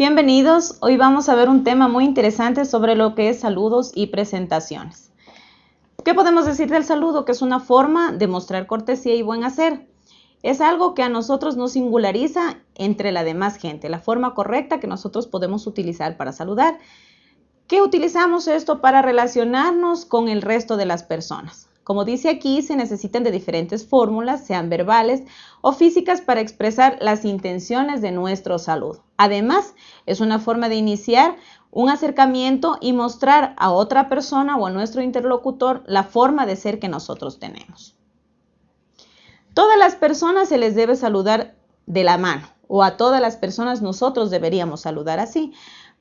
Bienvenidos, hoy vamos a ver un tema muy interesante sobre lo que es saludos y presentaciones. ¿Qué podemos decir del saludo? Que es una forma de mostrar cortesía y buen hacer. Es algo que a nosotros nos singulariza entre la demás gente, la forma correcta que nosotros podemos utilizar para saludar. ¿Qué utilizamos esto para relacionarnos con el resto de las personas? Como dice aquí, se necesitan de diferentes fórmulas, sean verbales o físicas, para expresar las intenciones de nuestro saludo. Además, es una forma de iniciar un acercamiento y mostrar a otra persona o a nuestro interlocutor la forma de ser que nosotros tenemos. Todas las personas se les debe saludar de la mano o a todas las personas nosotros deberíamos saludar así.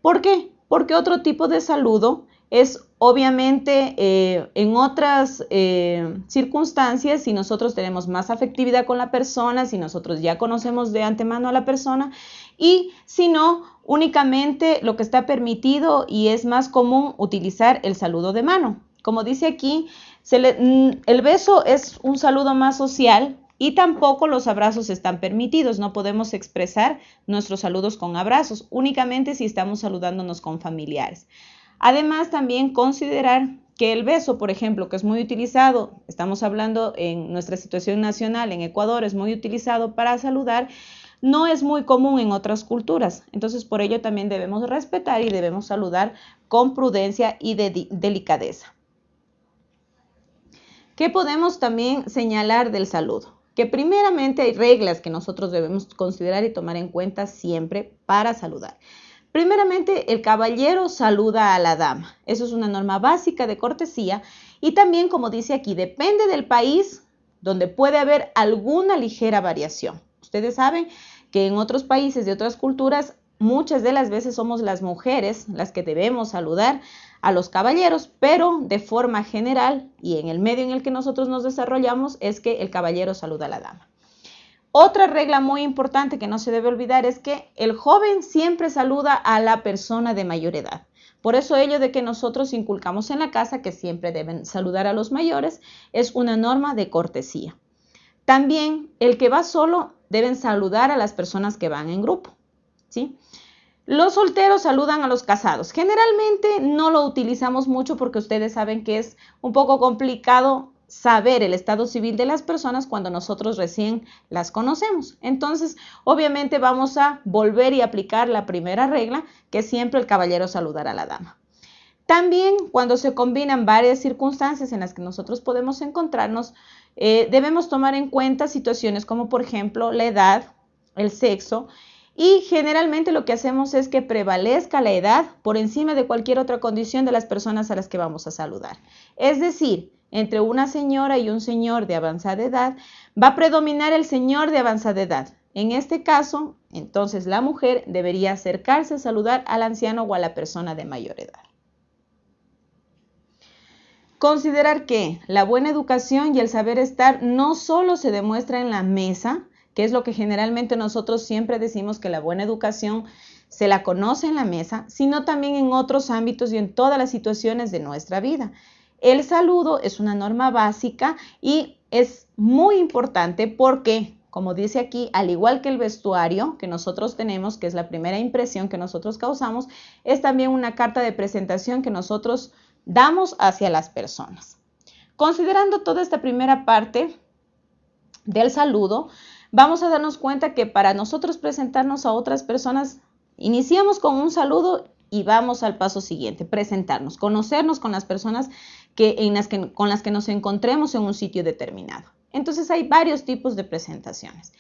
¿Por qué? Porque otro tipo de saludo es obviamente eh, en otras eh, circunstancias, si nosotros tenemos más afectividad con la persona, si nosotros ya conocemos de antemano a la persona y si no, únicamente lo que está permitido y es más común utilizar el saludo de mano. Como dice aquí, mm, el beso es un saludo más social, y tampoco los abrazos están permitidos, no podemos expresar nuestros saludos con abrazos, únicamente si estamos saludándonos con familiares. Además, también considerar que el beso, por ejemplo, que es muy utilizado, estamos hablando en nuestra situación nacional, en Ecuador, es muy utilizado para saludar, no es muy común en otras culturas. Entonces, por ello también debemos respetar y debemos saludar con prudencia y de delicadeza. ¿Qué podemos también señalar del saludo? Que primeramente hay reglas que nosotros debemos considerar y tomar en cuenta siempre para saludar. Primeramente, el caballero saluda a la dama. Eso es una norma básica de cortesía y también, como dice aquí, depende del país donde puede haber alguna ligera variación. Ustedes saben que en otros países de otras culturas muchas de las veces somos las mujeres las que debemos saludar a los caballeros, pero de forma general y en el medio en el que nosotros nos desarrollamos es que el caballero saluda a la dama. Otra regla muy importante que no se debe olvidar es que el joven siempre saluda a la persona de mayor edad. Por eso ello de que nosotros inculcamos en la casa que siempre deben saludar a los mayores es una norma de cortesía. También el que va solo deben saludar a las personas que van en grupo. ¿sí? Los solteros saludan a los casados. Generalmente no lo utilizamos mucho porque ustedes saben que es un poco complicado saber el estado civil de las personas cuando nosotros recién las conocemos. Entonces, obviamente vamos a volver y aplicar la primera regla, que siempre el caballero saludará a la dama. También cuando se combinan varias circunstancias en las que nosotros podemos encontrarnos, eh, debemos tomar en cuenta situaciones como por ejemplo la edad, el sexo y generalmente lo que hacemos es que prevalezca la edad por encima de cualquier otra condición de las personas a las que vamos a saludar. Es decir, entre una señora y un señor de avanzada edad, va a predominar el señor de avanzada edad. En este caso, entonces la mujer debería acercarse a saludar al anciano o a la persona de mayor edad. Considerar que la buena educación y el saber estar no solo se demuestra en la mesa, que es lo que generalmente nosotros siempre decimos que la buena educación se la conoce en la mesa, sino también en otros ámbitos y en todas las situaciones de nuestra vida. El saludo es una norma básica y es muy importante porque, como dice aquí, al igual que el vestuario que nosotros tenemos, que es la primera impresión que nosotros causamos, es también una carta de presentación que nosotros damos hacia las personas. Considerando toda esta primera parte del saludo, vamos a darnos cuenta que para nosotros presentarnos a otras personas, iniciamos con un saludo y vamos al paso siguiente, presentarnos, conocernos con las personas con las que nos encontremos en un sitio determinado. Entonces hay varios tipos de presentaciones.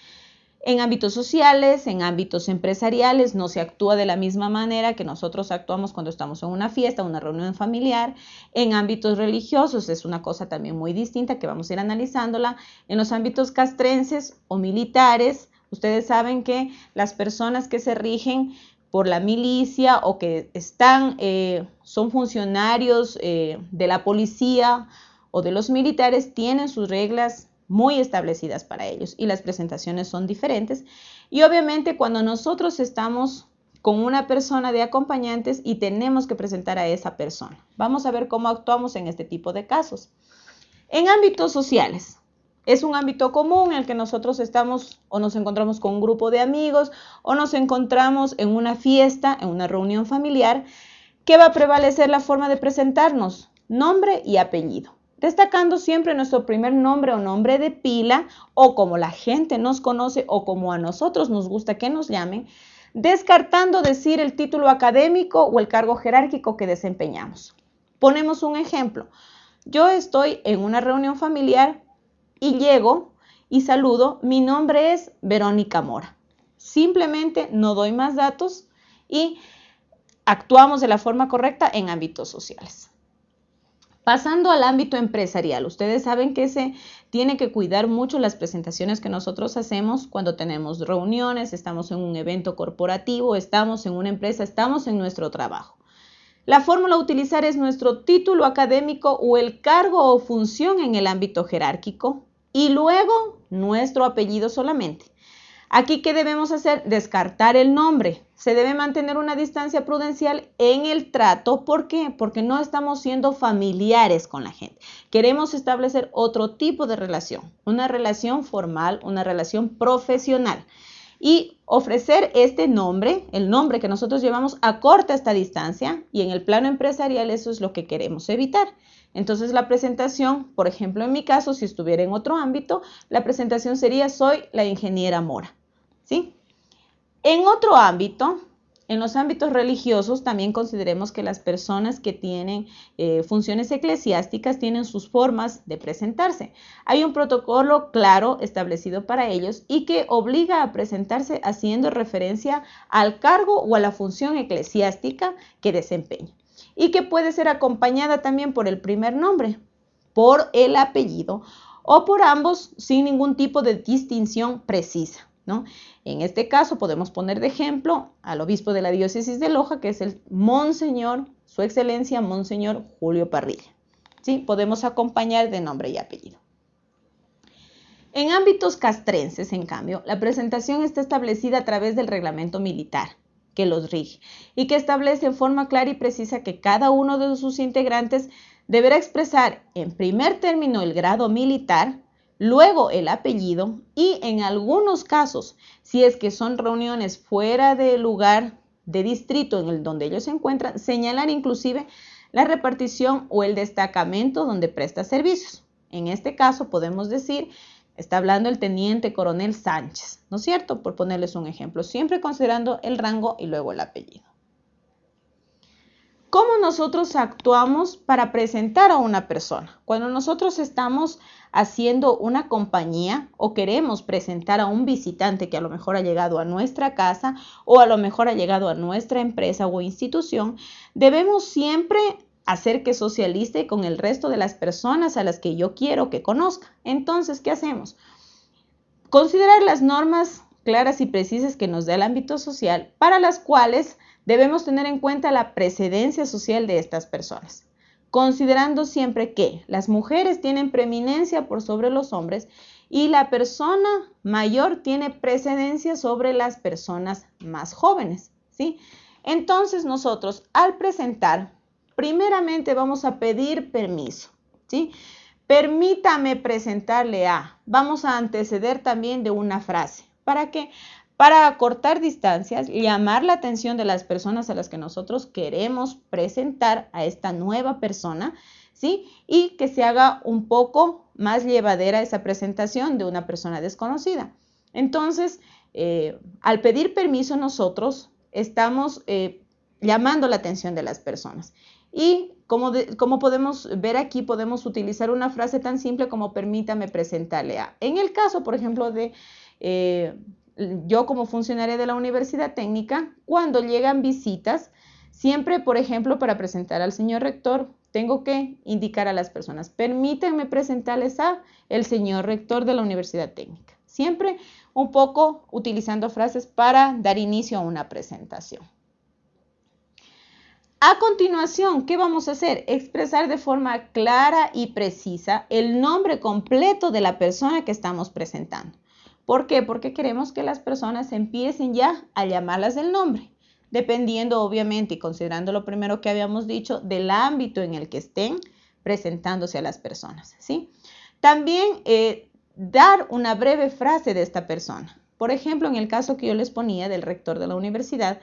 En ámbitos sociales, en ámbitos empresariales, no se actúa de la misma manera que nosotros actuamos cuando estamos en una fiesta, una reunión familiar. En ámbitos religiosos es una cosa también muy distinta que vamos a ir analizándola. En los ámbitos castrenses o militares, ustedes saben que las personas que se rigen por la milicia o que están, eh, son funcionarios eh, de la policía o de los militares, tienen sus reglas muy establecidas para ellos y las presentaciones son diferentes. Y obviamente cuando nosotros estamos con una persona de acompañantes y tenemos que presentar a esa persona. Vamos a ver cómo actuamos en este tipo de casos. En ámbitos sociales, Es un ámbito común en el que nosotros estamos o nos encontramos con un grupo de amigos o nos encontramos en una fiesta, en una reunión familiar. ¿Qué va a prevalecer la forma de presentarnos? Nombre y apellido. Destacando siempre nuestro primer nombre o nombre de pila o como la gente nos conoce o como a nosotros nos gusta que nos llamen, descartando decir el título académico o el cargo jerárquico que desempeñamos. Ponemos un ejemplo. Yo estoy en una reunión familiar y llego y saludo. Mi nombre es Verónica Mora. Simplemente no doy más datos y actuamos de la forma correcta en ámbitos sociales. Pasando al ámbito empresarial, ustedes saben que se tiene que cuidar mucho las presentaciones que nosotros hacemos cuando tenemos reuniones, estamos en un evento corporativo, estamos en una empresa, estamos en nuestro trabajo. La fórmula a utilizar es nuestro título académico o el cargo o función en el ámbito jerárquico y luego nuestro apellido solamente. Aquí, ¿qué debemos hacer? Descartar el nombre. Se debe mantener una distancia prudencial en el trato. ¿Por qué? Porque no estamos siendo familiares con la gente. Queremos establecer otro tipo de relación, una relación formal, una relación profesional. Y ofrecer este nombre, el nombre que nosotros llevamos, acorta esta distancia y en el plano empresarial eso es lo que queremos evitar. Entonces la presentación, por ejemplo, en mi caso, si estuviera en otro ámbito, la presentación sería soy la ingeniera Mora. ¿Sí? En otro ámbito, en los ámbitos religiosos, también consideremos que las personas que tienen eh, funciones eclesiásticas tienen sus formas de presentarse. Hay un protocolo claro establecido para ellos y que obliga a presentarse haciendo referencia al cargo o a la función eclesiástica que desempeña y que puede ser acompañada también por el primer nombre, por el apellido o por ambos sin ningún tipo de distinción precisa. ¿no? En este caso podemos poner de ejemplo al obispo de la diócesis de Loja, que es el Monseñor, su excelencia, Monseñor Julio Parrilla. ¿sí? Podemos acompañar de nombre y apellido. En ámbitos castrenses, en cambio, la presentación está establecida a través del reglamento militar que los rige y que establece en forma clara y precisa que cada uno de sus integrantes deberá expresar en primer término el grado militar, luego el apellido y en algunos casos, si es que son reuniones fuera del lugar de distrito en el donde ellos se encuentran, señalar inclusive la repartición o el destacamento donde presta servicios. En este caso podemos decir Está hablando el teniente coronel Sánchez, ¿no es cierto? Por ponerles un ejemplo, siempre considerando el rango y luego el apellido. ¿Cómo nosotros actuamos para presentar a una persona? Cuando nosotros estamos haciendo una compañía o queremos presentar a un visitante que a lo mejor ha llegado a nuestra casa o a lo mejor ha llegado a nuestra empresa o institución, debemos siempre hacer que socialice con el resto de las personas a las que yo quiero que conozca. Entonces, ¿qué hacemos? Considerar las normas claras y precisas que nos da el ámbito social para las cuales debemos tener en cuenta la precedencia social de estas personas, considerando siempre que las mujeres tienen preeminencia por sobre los hombres y la persona mayor tiene precedencia sobre las personas más jóvenes, ¿sí? Entonces nosotros al presentar primeramente vamos a pedir permiso, ¿sí? Permítame presentarle a, vamos a anteceder también de una frase. ¿Para qué? Para acortar distancias, llamar la atención de las personas a las que nosotros queremos presentar a esta nueva persona, ¿sí? Y que se haga un poco más llevadera esa presentación de una persona desconocida. Entonces, eh, al pedir permiso nosotros estamos eh, llamando la atención de las personas. Y como, podemos ver aquí, podemos utilizar una frase tan simple como permítame presentarle a. En el caso, por ejemplo, de eh, yo como funcionaria de la universidad técnica, cuando llegan visitas, siempre, por ejemplo, para presentar al señor rector, tengo que indicar a las personas, permítanme presentarles a el señor rector de la universidad técnica. Siempre un poco utilizando frases para dar inicio a una presentación. A continuación, ¿qué vamos a hacer? Expresar de forma clara y precisa el nombre completo de la persona que estamos presentando. ¿Por qué? Porque queremos que las personas empiecen ya a llamarlas del nombre, dependiendo obviamente y considerando lo primero que habíamos dicho del ámbito en el que estén presentándose a las personas. ¿sí? También eh, dar una breve frase de esta persona. Por ejemplo, en el caso que yo les ponía del rector de la universidad,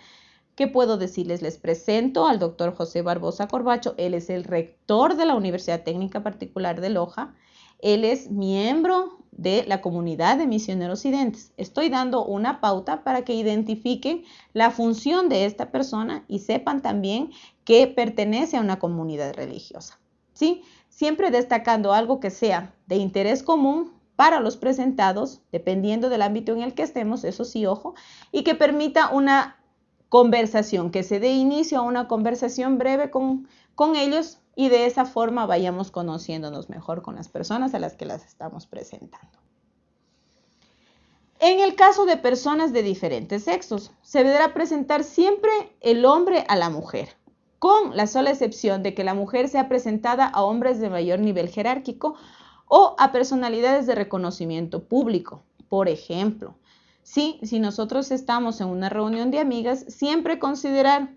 ¿qué puedo decirles? Les presento al doctor José Barbosa Corbacho. Él es el rector de la Universidad Técnica Particular de Loja. Él es miembro de la comunidad de misioneros identes. Estoy dando una pauta para que identifiquen la función de esta persona y sepan también que pertenece a una comunidad religiosa. ¿Sí? Siempre destacando algo que sea de interés común para los presentados, dependiendo del ámbito en el que estemos, eso sí, ojo, y que permita una conversación, que se dé inicio a una conversación breve con, con ellos y de esa forma vayamos conociéndonos mejor con las personas a las que las estamos presentando. En el caso de personas de diferentes sexos, se deberá presentar siempre el hombre a la mujer, con la sola excepción de que la mujer sea presentada a hombres de mayor nivel jerárquico o a personalidades de reconocimiento público. Por ejemplo, si, si nosotros estamos en una reunión de amigas, siempre considerar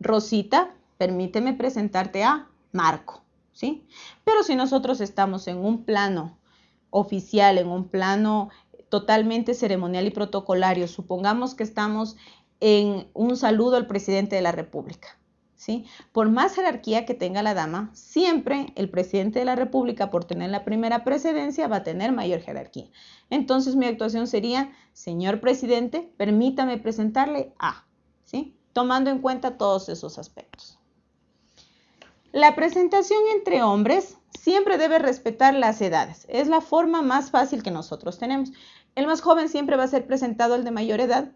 Rosita, permíteme presentarte a Marco, ¿sí? Pero si nosotros estamos en un plano oficial, en un plano totalmente ceremonial y protocolario, supongamos que estamos en un saludo al presidente de la República. Por más jerarquía que tenga la dama, siempre el presidente de la República, por tener la primera precedencia, va a tener mayor jerarquía. Entonces mi actuación sería, señor presidente, permítame presentarle a. Tomando en cuenta todos esos aspectos. La presentación entre hombres siempre debe respetar las edades. Es la forma más fácil que nosotros tenemos. El más joven siempre va a ser presentado al de mayor edad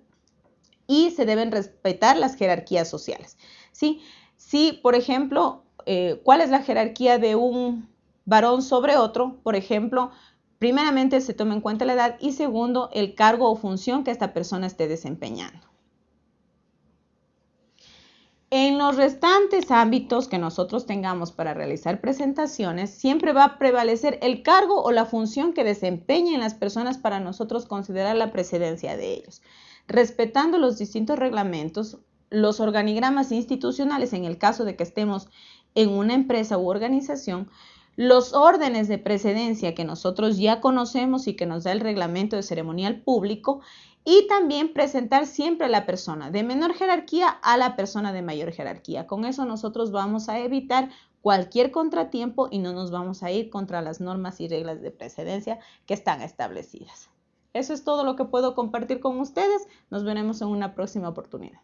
y se deben respetar las jerarquías sociales. ¿sí? Si, por ejemplo, eh, ¿cuál es la jerarquía de un varón sobre otro? Por ejemplo, primeramente se toma en cuenta la edad y segundo, el cargo o función que esta persona esté desempeñando. En los restantes ámbitos que nosotros tengamos para realizar presentaciones, siempre va a prevalecer el cargo o la función que desempeñen las personas para nosotros considerar la precedencia de ellos. Respetando los distintos reglamentos, los organigramas institucionales, en el caso de que estemos en una empresa u organización, los órdenes de precedencia que nosotros ya conocemos y que nos da el reglamento de ceremonial público y también presentar siempre a la persona de menor jerarquía a la persona de mayor jerarquía. Con eso nosotros vamos a evitar cualquier contratiempo y no nos vamos a ir contra las normas y reglas de precedencia que están establecidas. Eso es todo lo que puedo compartir con ustedes. Nos veremos en una próxima oportunidad.